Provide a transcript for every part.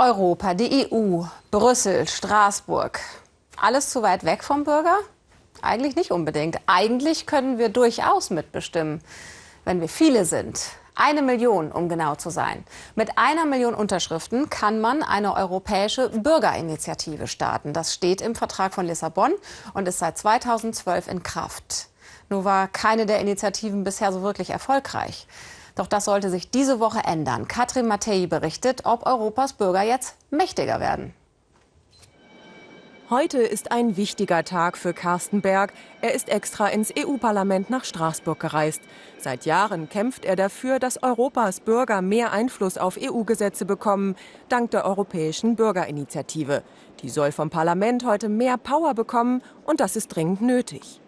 Europa, die EU, Brüssel, Straßburg. Alles zu weit weg vom Bürger? Eigentlich nicht unbedingt. Eigentlich können wir durchaus mitbestimmen, wenn wir viele sind. Eine Million, um genau zu sein. Mit einer Million Unterschriften kann man eine europäische Bürgerinitiative starten. Das steht im Vertrag von Lissabon und ist seit 2012 in Kraft. Nur war keine der Initiativen bisher so wirklich erfolgreich. Doch das sollte sich diese Woche ändern. Katrin Mattei berichtet, ob Europas Bürger jetzt mächtiger werden. Heute ist ein wichtiger Tag für Carsten Berg. Er ist extra ins EU-Parlament nach Straßburg gereist. Seit Jahren kämpft er dafür, dass Europas Bürger mehr Einfluss auf EU-Gesetze bekommen, dank der Europäischen Bürgerinitiative. Die soll vom Parlament heute mehr Power bekommen und das ist dringend nötig.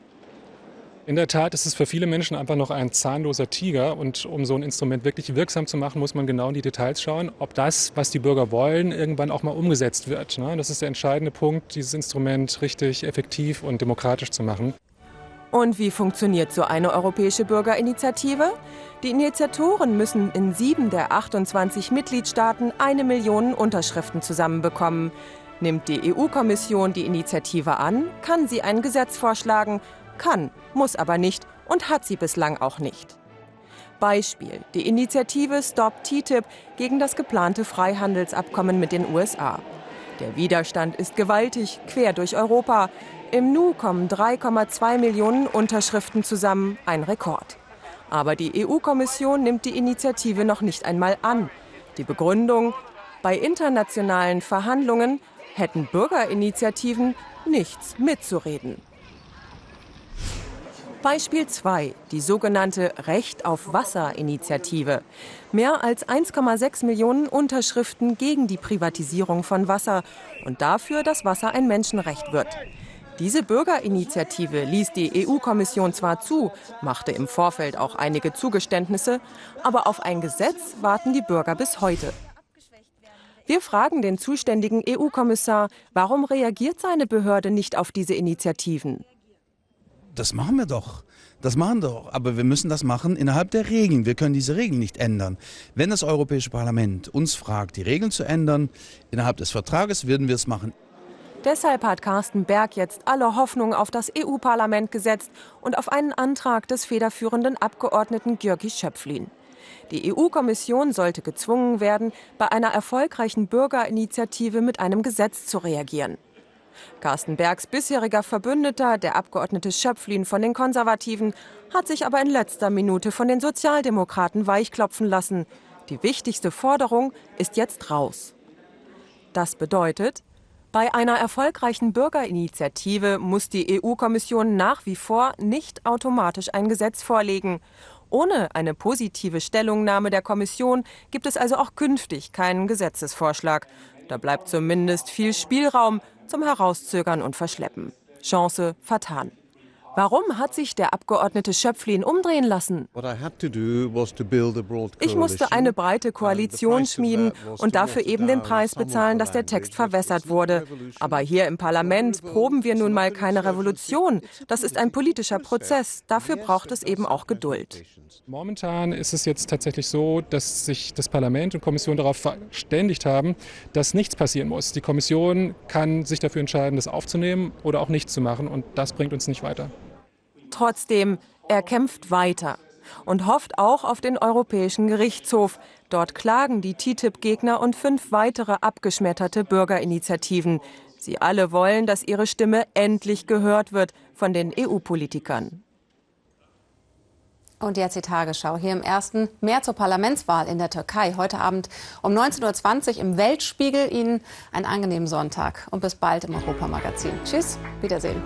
In der Tat ist es für viele Menschen einfach noch ein zahnloser Tiger. Und um so ein Instrument wirklich wirksam zu machen, muss man genau in die Details schauen, ob das, was die Bürger wollen, irgendwann auch mal umgesetzt wird. Ne? Das ist der entscheidende Punkt, dieses Instrument richtig effektiv und demokratisch zu machen. Und wie funktioniert so eine europäische Bürgerinitiative? Die Initiatoren müssen in sieben der 28 Mitgliedstaaten eine Million Unterschriften zusammenbekommen. Nimmt die EU-Kommission die Initiative an, kann sie ein Gesetz vorschlagen kann, muss aber nicht und hat sie bislang auch nicht. Beispiel die Initiative Stop TTIP gegen das geplante Freihandelsabkommen mit den USA. Der Widerstand ist gewaltig, quer durch Europa. Im Nu kommen 3,2 Millionen Unterschriften zusammen, ein Rekord. Aber die EU-Kommission nimmt die Initiative noch nicht einmal an. Die Begründung, bei internationalen Verhandlungen hätten Bürgerinitiativen nichts mitzureden. Beispiel 2, die sogenannte Recht auf Wasser-Initiative. Mehr als 1,6 Millionen Unterschriften gegen die Privatisierung von Wasser und dafür, dass Wasser ein Menschenrecht wird. Diese Bürgerinitiative ließ die EU-Kommission zwar zu, machte im Vorfeld auch einige Zugeständnisse, aber auf ein Gesetz warten die Bürger bis heute. Wir fragen den zuständigen EU-Kommissar, warum reagiert seine Behörde nicht auf diese Initiativen? Das machen wir doch. Das machen wir doch. Aber wir müssen das machen innerhalb der Regeln. Wir können diese Regeln nicht ändern. Wenn das Europäische Parlament uns fragt, die Regeln zu ändern, innerhalb des Vertrages würden wir es machen. Deshalb hat Carsten Berg jetzt alle Hoffnung auf das EU-Parlament gesetzt und auf einen Antrag des federführenden Abgeordneten György Schöpflin. Die EU-Kommission sollte gezwungen werden, bei einer erfolgreichen Bürgerinitiative mit einem Gesetz zu reagieren. Carsten Bergs bisheriger Verbündeter, der Abgeordnete Schöpflin von den Konservativen, hat sich aber in letzter Minute von den Sozialdemokraten weichklopfen lassen. Die wichtigste Forderung ist jetzt raus. Das bedeutet, bei einer erfolgreichen Bürgerinitiative muss die EU-Kommission nach wie vor nicht automatisch ein Gesetz vorlegen. Ohne eine positive Stellungnahme der Kommission gibt es also auch künftig keinen Gesetzesvorschlag. Da bleibt zumindest viel Spielraum zum Herauszögern und Verschleppen. Chance vertan. Warum hat sich der Abgeordnete Schöpflin umdrehen lassen? Ich musste eine breite Koalition schmieden und dafür eben den Preis bezahlen, dass der Text verwässert wurde. Aber hier im Parlament proben wir nun mal keine Revolution. Das ist ein politischer Prozess. Dafür braucht es eben auch Geduld. Momentan ist es jetzt tatsächlich so, dass sich das Parlament und Kommission darauf verständigt haben, dass nichts passieren muss. Die Kommission kann sich dafür entscheiden, das aufzunehmen oder auch nichts zu machen. Und das bringt uns nicht weiter. Trotzdem, er kämpft weiter und hofft auch auf den Europäischen Gerichtshof. Dort klagen die TTIP-Gegner und fünf weitere abgeschmetterte Bürgerinitiativen. Sie alle wollen, dass ihre Stimme endlich gehört wird von den EU-Politikern. Und jetzt die Tagesschau. Hier im ersten mehr zur Parlamentswahl in der Türkei. Heute Abend um 19.20 Uhr im Weltspiegel. Ihnen einen angenehmen Sonntag und bis bald im Europamagazin. Tschüss, Wiedersehen.